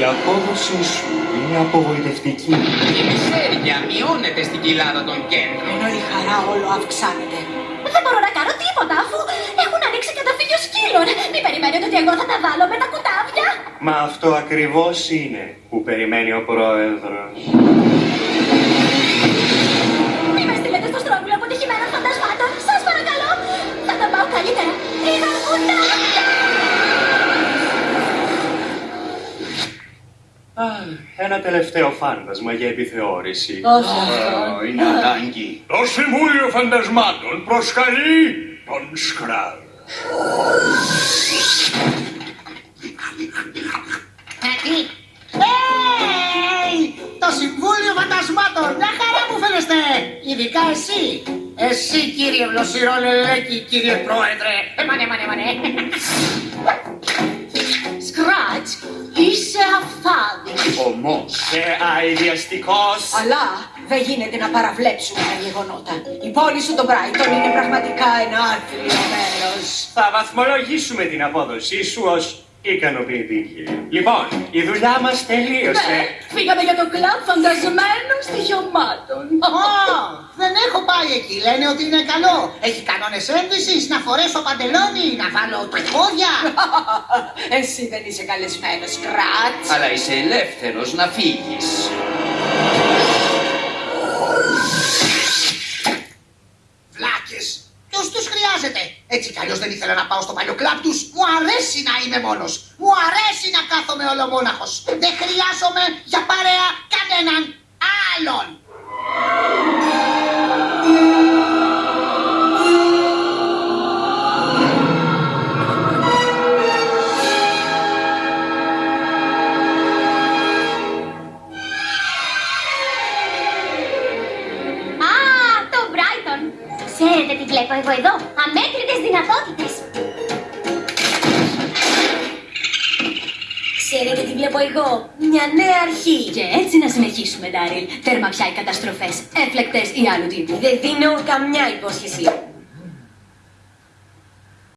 Η απόδοσή σου είναι απογοητευτική. Η μισέρια μειώνεται στην κοιλάδα των κέντρων. Ενώ η χαρά όλο αυξάνεται. Δεν μπορώ να κάνω τίποτα αφού έχουν ανοίξει καταφύγιο σκύλων. Μην περιμένετε ότι εγώ θα τα βάλω με τα κουτάβια. Μα αυτό ακριβώς είναι που περιμένει ο πρόεδρος. Αχ, Ένα τελευταίο φάντασμα για επιθεώρηση. Όχι αυτό. είναι ανάγκη. Το Συμβούλιο Φαντασμάτων προσκαλεί τον Σκράλ. Hey! Το Συμβούλιο Φαντασμάτων! Μια χαρά μου φαίνεστε! Ειδικά εσύ! Εσύ κύριε Βλωσιρόλελέκη, κύριε Πρόεδρε! Εμάνε, εμάνε, εμάνε! Σκράτς, είσαι αφθάδη. Όμως και αειδιαστικός. Αλλά δεν γίνεται να παραβλέψουμε τα γεγονότα. Η πόλη σου το Μπράιτον είναι πραγματικά ένα άθλιο μέρος. Θα βαθμολογήσουμε την απόδοσή σου ως ικανοποιητική. Λοιπόν, η δουλειά μας τελείωσε. Ναι, φύγαμε για το κλαμπ φαντασμένων στοιχειωμάτων. Ω, δεν έχω πάει εκεί. Λένε ότι είναι καλό. Έχει κανόνες ένδυσης, να φορέσω παντελόνι, να βάλω τριχώδια. Εσύ δεν είσαι καλεσμένος, Σκράτς. Αλλά είσαι ελεύθερος να φύγεις. Βλάκες. Ποιος τους χρειάζεται; Έτσι κι αλλιώς δεν ήθελα να πάω στο παλιό κλαμπ τους. Μου αρέσει να είμαι μόνος. Μου αρέσει να κάθομαι ολομόναχος. Δεν χρειάζομαι για παρέα κανέναν άλλον. Ξέρετε τι βλέπω εγώ εδώ. Αμέτρητες δυνατότητες. Ξέρετε τι βλέπω εγώ; Μια νέα αρχή. Και έτσι να συνεχίσουμε, Ντάριλ. Τέρμα πια οι καταστροφές, έφλεκτες ή άλλου τύπου. Δεν δίνω καμιά υπόσχεση.